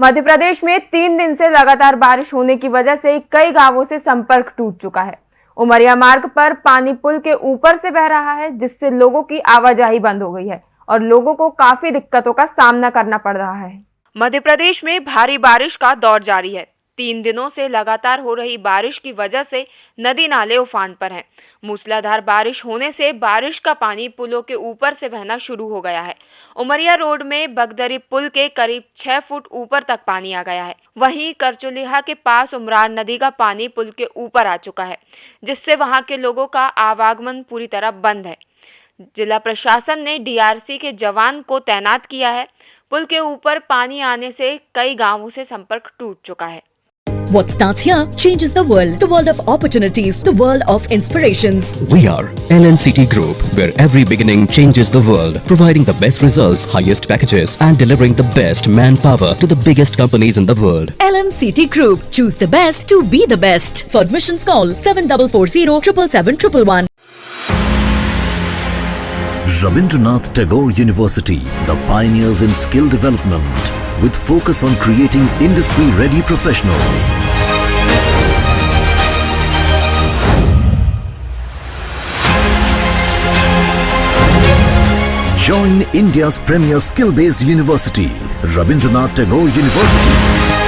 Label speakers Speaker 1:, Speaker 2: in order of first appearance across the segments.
Speaker 1: मध्य प्रदेश में तीन दिन से लगातार बारिश होने की वजह से कई गाँवों से संपर्क टूट चुका है। उमरिया मार्ग पर पानी पुल के ऊपर से बह रहा है, जिससे लोगों की आवाजाही बंद हो गई है और लोगों को काफ़ी दिक्कतों का सामना करना पड़ रहा है।
Speaker 2: मध्य प्रदेश में भारी बारिश का दौर जारी है। तीन दिनों से लगातार हो रही बारिश की वजह से नदी नाले उफान पर हैं। मूसलाधार बारिश होने से बारिश का पानी पुलों के ऊपर से बहना शुरू हो गया है। उमरिया रोड में बगदरी पुल के करीब छह फुट ऊपर तक पानी आ गया है। वहीं करचुलिहा के पास उमरान नदी का पानी पुल के ऊपर आ चुका है, जिससे वहाँ के लोगों का आवागमन पूरी तरह बंद है। जिला प्रशासन ने डीआरसी के जवान को तैनात किया है। पुल के ऊपर पानी आने से कई गाँवों से संपर्क टूट चुका है।
Speaker 3: What starts here changes the world. The world of opportunities, the world of inspirations.
Speaker 4: We are LNCT Group, where every beginning changes the world, providing the best results, highest packages, and delivering the best manpower to the biggest companies in the world.
Speaker 3: LNCT Group. Choose the best to be the best. For admissions call 7440 777
Speaker 5: Rabindranath Tagore University, the pioneers in skill development, with focus on creating industry-ready professionals. Join India's premier skill-based university, Rabindranath Tagore University.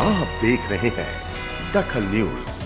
Speaker 6: आप देख रहे हैं दखल news.